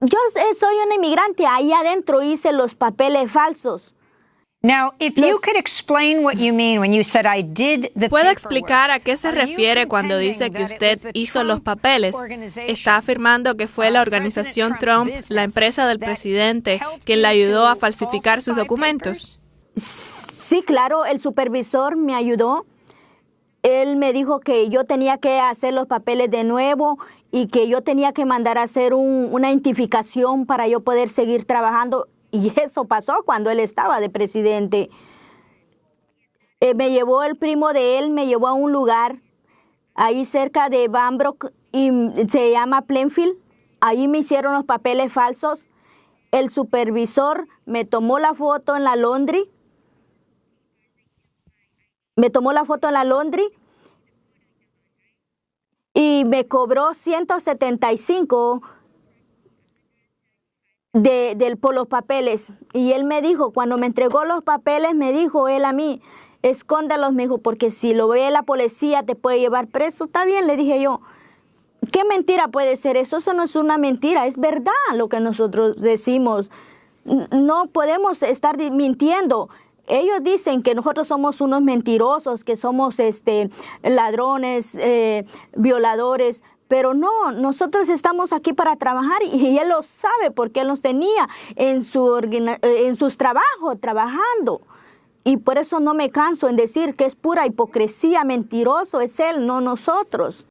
Yo soy una inmigrante, ahí adentro hice los papeles falsos. Now, if you could explain what you mean when you said I did the ¿Puede explicar a qué se refiere cuando dice que usted hizo los papeles? ¿Está afirmando que fue la organización Trump, la empresa del presidente, quien le ayudó a falsificar sus documentos? Sí, claro, el supervisor me ayudó. Él me dijo que yo tenía que hacer los papeles de nuevo y que yo tenía que mandar a hacer una identificación para yo poder seguir trabajando. Y eso pasó cuando él estaba de presidente. Eh, me llevó el primo de él, me llevó a un lugar ahí cerca de Bambrook y se llama Plenfield. Ahí me hicieron los papeles falsos. El supervisor me tomó la foto en la laundry. Me tomó la foto en la laundry y me cobró 175 de, por los papeles. Y él me dijo, cuando me entregó los papeles, me dijo él a mí, escóndalos, me dijo, porque si lo ve la policía te puede llevar preso. Está bien, le dije yo. ¿Qué mentira puede ser eso? Eso no es una mentira, es verdad lo que nosotros decimos. No podemos estar mintiendo. Ellos dicen que nosotros somos unos mentirosos, que somos este, ladrones, eh, violadores, pero no, nosotros estamos aquí para trabajar y él lo sabe porque él nos tenía en, su, en sus trabajos trabajando. Y por eso no me canso en decir que es pura hipocresía, mentiroso es él, no nosotros.